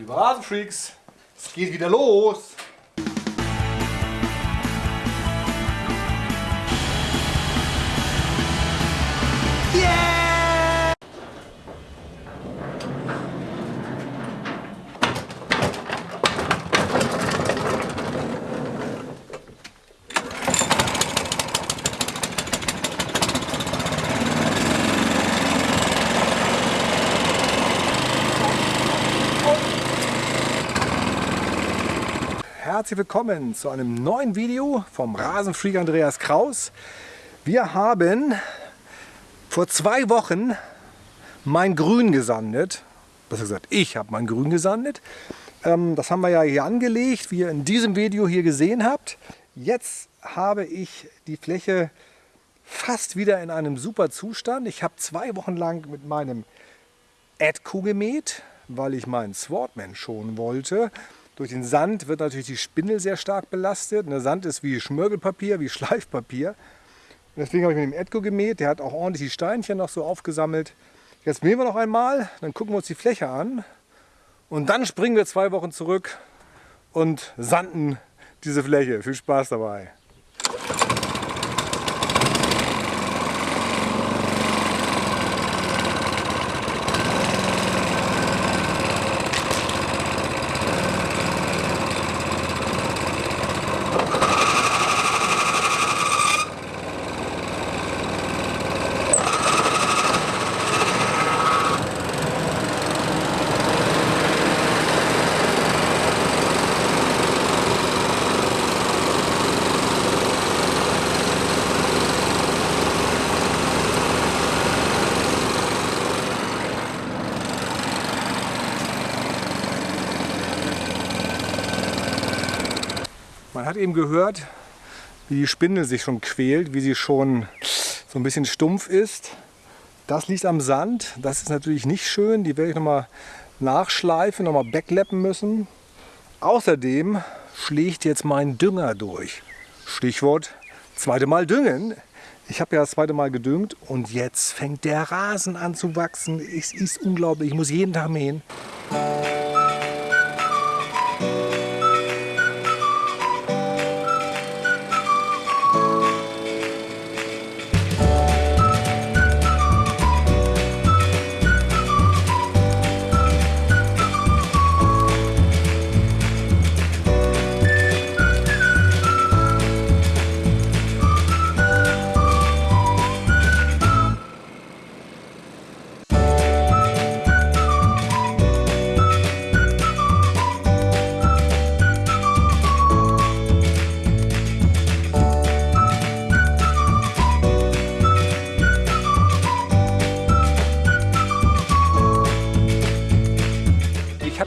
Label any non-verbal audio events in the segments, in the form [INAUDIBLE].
liebe Rasenfreaks, es geht wieder los. Herzlich willkommen zu einem neuen Video vom Rasenfreak Andreas Kraus. Wir haben vor zwei Wochen mein Grün gesandet. Besser gesagt, ich habe mein Grün gesandet. Ähm, das haben wir ja hier angelegt, wie ihr in diesem Video hier gesehen habt. Jetzt habe ich die Fläche fast wieder in einem super Zustand. Ich habe zwei Wochen lang mit meinem Adco gemäht, weil ich meinen Swordman schonen wollte. Durch den Sand wird natürlich die Spindel sehr stark belastet. Der Sand ist wie Schmirgelpapier, wie [LAUGHS] Schleifpapier. Und deswegen habe ich mit dem Edco gemäht. Der hat auch ordentlich die Steinchen noch so aufgesammelt. Jetzt mähen wir noch einmal, dann gucken wir uns die Fläche an. Und dann springen wir zwei Wochen zurück und sanden diese Fläche. Viel Spaß dabei. Hat eben gehört, wie die Spindel sich schon quält, wie sie schon so ein bisschen stumpf ist. Das liegt am Sand. Das ist natürlich nicht schön. Die werde ich nochmal nachschleifen, nochmal backleppen müssen. Außerdem schlägt jetzt mein Dünger durch. Stichwort zweite Mal düngen. Ich habe ja das zweite Mal gedüngt und jetzt fängt der Rasen an zu wachsen. Es ist unglaublich. Ich muss jeden Tag mähen.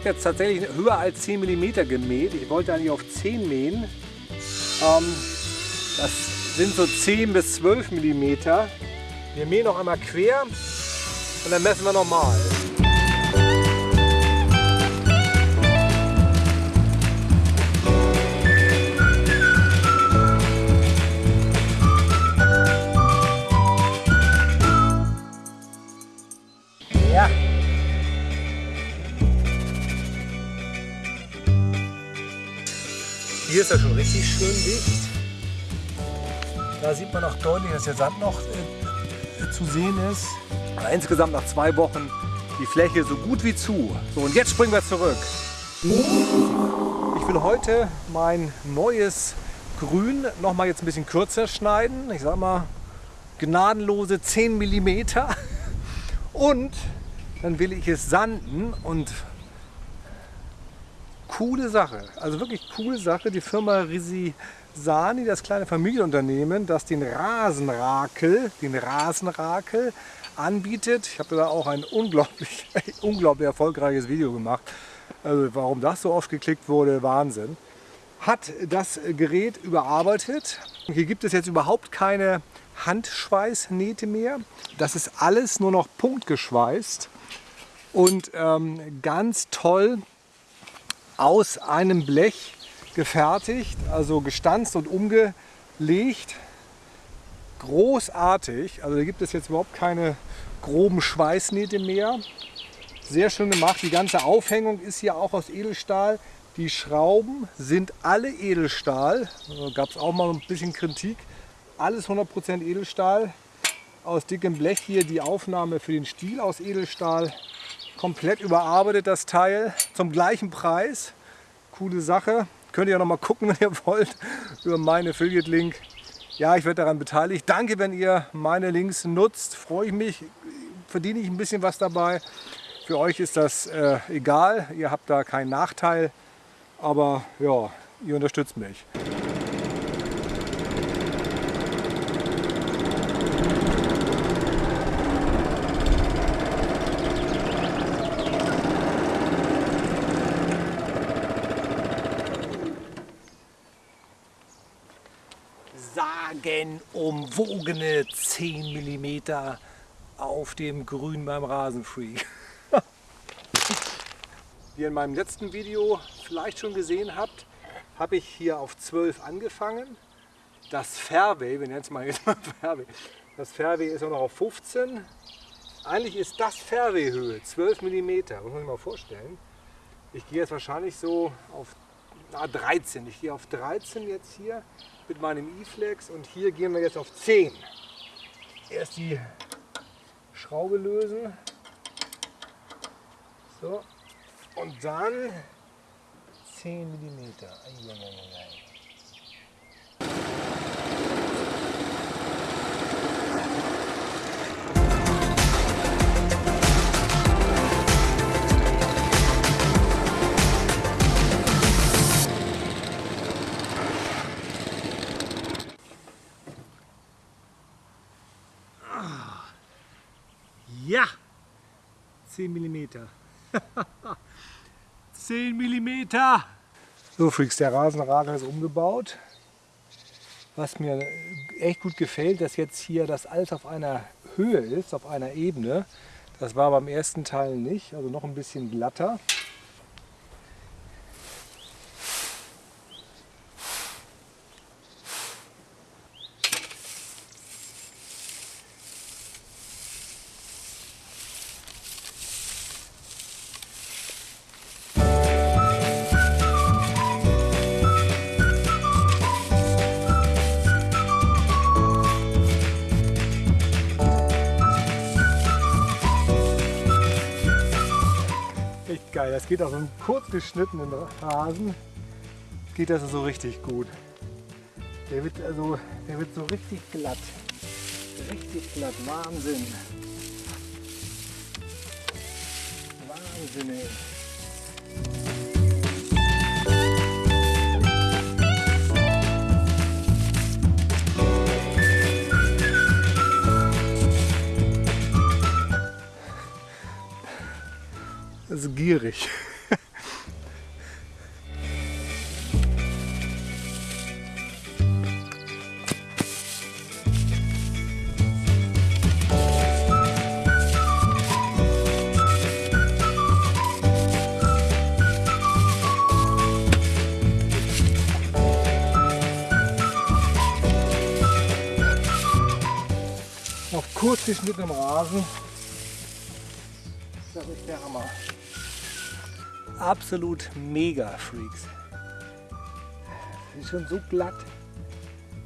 Habe jetzt tatsächlich höher als 10 mm gemäht. Ich wollte eigentlich auf 10 mähen. Ähm, das sind so 10 bis 12 mm. Wir mähen noch einmal quer und dann messen wir nochmal. Richtig schön dicht. Da sieht man auch deutlich, dass der Sand noch äh, zu sehen ist. Aber insgesamt nach zwei Wochen die Fläche so gut wie zu. So, und jetzt springen wir zurück. Ich will heute mein neues Grün noch mal jetzt ein bisschen kürzer schneiden. Ich sag mal gnadenlose 10 mm. Und dann will ich es sanden und coole Sache. Also wirklich coole Sache. Die Firma Risisani, das kleine Familienunternehmen, das den Rasenrakel, den Rasenrakel anbietet. Ich habe da auch ein unglaublich, [LAUGHS] unglaublich erfolgreiches Video gemacht. Also warum das so oft geklickt wurde, Wahnsinn. Hat das Gerät überarbeitet. Hier gibt es jetzt überhaupt keine Handschweißnähte mehr. Das ist alles nur noch punktgeschweißt und ähm, ganz toll aus einem Blech gefertigt, also gestanzt und umgelegt. Großartig, also da gibt es jetzt überhaupt keine groben Schweißnähte mehr. sehr schön gemacht. Die ganze Aufhängung ist hier auch aus Edelstahl. Die Schrauben sind alle Edelstahl. Gab es auch mal ein bisschen Kritik. Alles 100% Edelstahl. Aus dickem Blech hier die Aufnahme für den Stiel aus Edelstahl. Komplett überarbeitet das Teil zum gleichen Preis. Coole Sache. Könnt ihr ja noch mal gucken, [LAUGHS] wenn ihr wollt, über meinen Affiliate-Link. Ja, ich werde daran beteiligt. Danke, wenn ihr meine Links nutzt. Freue ich mich. Verdiene ich ein bisschen was dabei. Für euch ist das äh, egal. Ihr habt da keinen Nachteil. Aber ja, ihr unterstützt mich. Sagenumwogene 10 mm auf dem Grün beim Rasenfreak. Wie ihr in meinem letzten Video vielleicht schon gesehen habt, habe ich hier auf 12 angefangen. Das Fairway, wir nennen es mal jetzt mal [LAUGHS] Fairway, das Fairway ist auch noch auf 15. Eigentlich ist das Fairway-Höhe 12 mm, muss man sich mal vorstellen. Ich gehe jetzt wahrscheinlich so auf na, 13. Ich gehe auf 13 jetzt hier mit meinem E-Flex und hier gehen wir jetzt auf 10. Erst die Schraube lösen. So. Und dann 10 mm. 10 mm. 10 mm. So Freaks, der Rasenradler ist umgebaut. Was mir echt gut gefällt, dass jetzt hier das alles auf einer Höhe ist, auf einer Ebene. Das war beim ersten Teil nicht, also noch ein bisschen glatter. Geil. Das geht auf so einem kurz geschnittenen Rasen. Geht das so richtig gut. Der wird also, der wird so richtig glatt. Richtig glatt. Wahnsinn. Wahnsinn, ey. Also gierig. auf kurz geschnittenem Rasen. Das ist der Hammer absolut mega Freaks. Ist schon so glatt.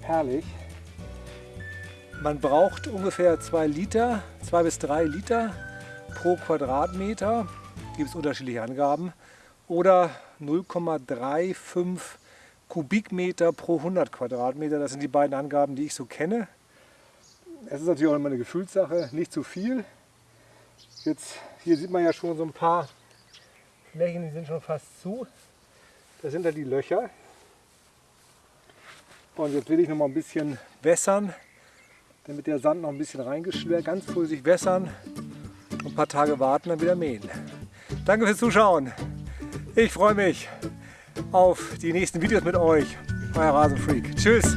Herrlich. Man braucht ungefähr 2 Liter, 2 bis 3 Liter pro Quadratmeter. Gibt es unterschiedliche Angaben. Oder 0,35 Kubikmeter pro 100 Quadratmeter. Das sind die beiden Angaben, die ich so kenne. Es ist natürlich auch immer eine Gefühlssache, nicht zu viel. Jetzt, hier sieht man ja schon so ein paar Flächen, die sind schon fast zu. Da sind da die Löcher. Und jetzt will ich noch mal ein bisschen wässern, damit der Sand noch ein bisschen reingeschwert. Ganz vorsichtig wässern und ein paar Tage warten, dann wieder mähen. Danke fürs Zuschauen. Ich freue mich auf die nächsten Videos mit euch. Euer Rasenfreak. Tschüss.